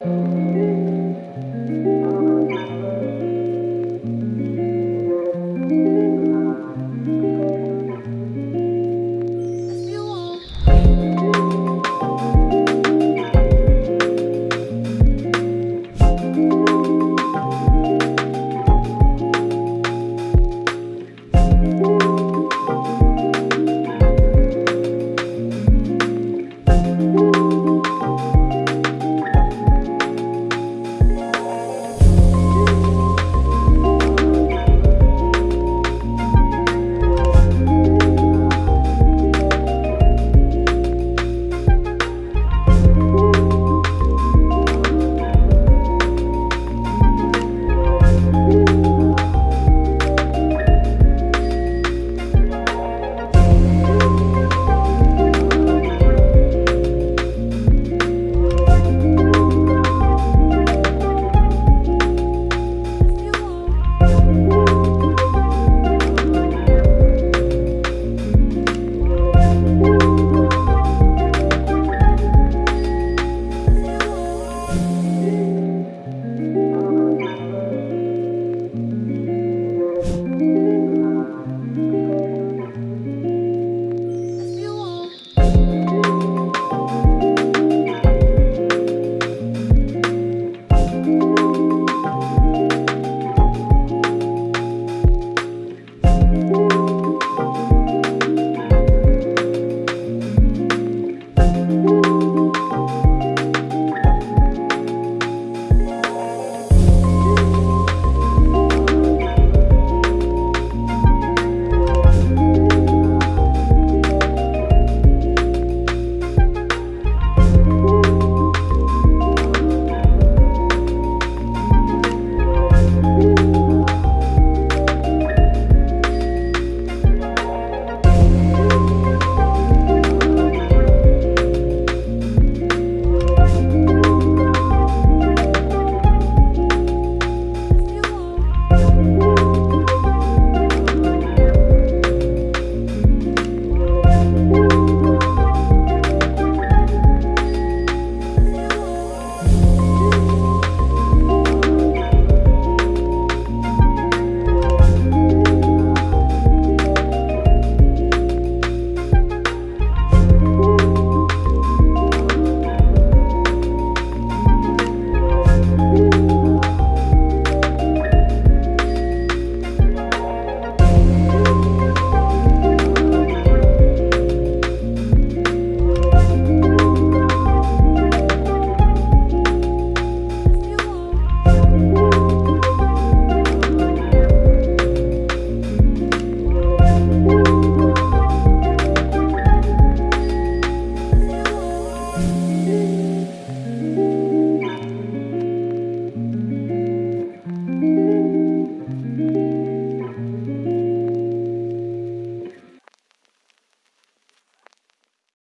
Música